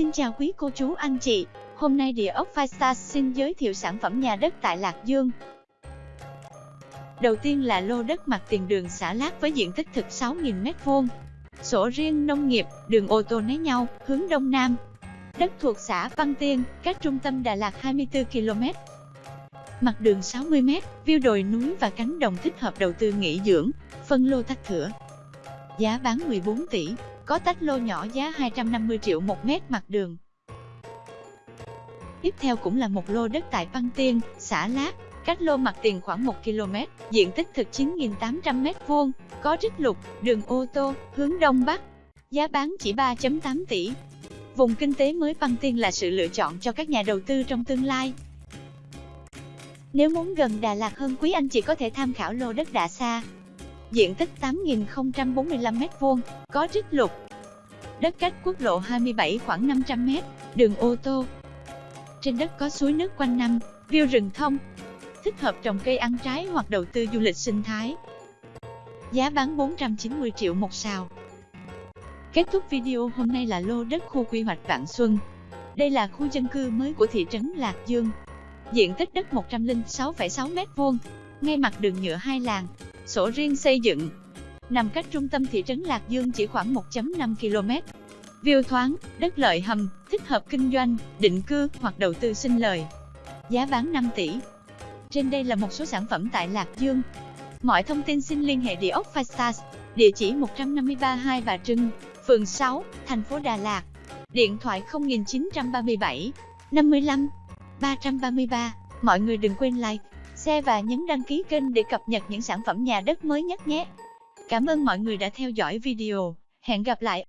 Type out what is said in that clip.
Xin chào quý cô chú anh chị, hôm nay địa ốc Five xin giới thiệu sản phẩm nhà đất tại Lạc Dương. Đầu tiên là lô đất mặt tiền đường xã Lát với diện tích thực 6.000m2. Sổ riêng nông nghiệp, đường ô tô né nhau, hướng đông nam. Đất thuộc xã Văn Tiên, cách trung tâm Đà Lạt 24 km. Mặt đường 60m, view đồi núi và cánh đồng thích hợp đầu tư nghỉ dưỡng, phân lô tách thửa. Giá bán 14 tỷ, có tách lô nhỏ giá 250 triệu một mét mặt đường. Tiếp theo cũng là một lô đất tại Văn Tiên, xã Lát, cách lô mặt tiền khoảng 1 km, diện tích thực 9.800 m2, có trích lục, đường ô tô, hướng đông bắc. Giá bán chỉ 3.8 tỷ. Vùng kinh tế mới Văn Tiên là sự lựa chọn cho các nhà đầu tư trong tương lai. Nếu muốn gần Đà Lạt hơn quý anh chị có thể tham khảo lô đất Đạ Sa, diện tích 8.045m2, có trích lục. Đất cách quốc lộ 27 khoảng 500m, đường ô tô. Trên đất có suối nước quanh năm, view rừng thông. Thích hợp trồng cây ăn trái hoặc đầu tư du lịch sinh thái. Giá bán 490 triệu một sào. Kết thúc video hôm nay là lô đất khu quy hoạch Vạn Xuân. Đây là khu dân cư mới của thị trấn Lạc Dương. Diện tích đất 106,6 m2, ngay mặt đường nhựa hai làng, sổ riêng xây dựng. Nằm cách trung tâm thị trấn Lạc Dương chỉ khoảng 1.5 km. View thoáng, đất lợi hầm, thích hợp kinh doanh, định cư hoặc đầu tư sinh lời. Giá bán 5 tỷ. Trên đây là một số sản phẩm tại Lạc Dương. Mọi thông tin xin liên hệ địa ốc Phastas, địa chỉ 153 Hai Bà Trưng, phường 6, thành phố Đà Lạt. Điện thoại 0937 55 333. Mọi người đừng quên like, share và nhấn đăng ký kênh để cập nhật những sản phẩm nhà đất mới nhất nhé. Cảm ơn mọi người đã theo dõi video. Hẹn gặp lại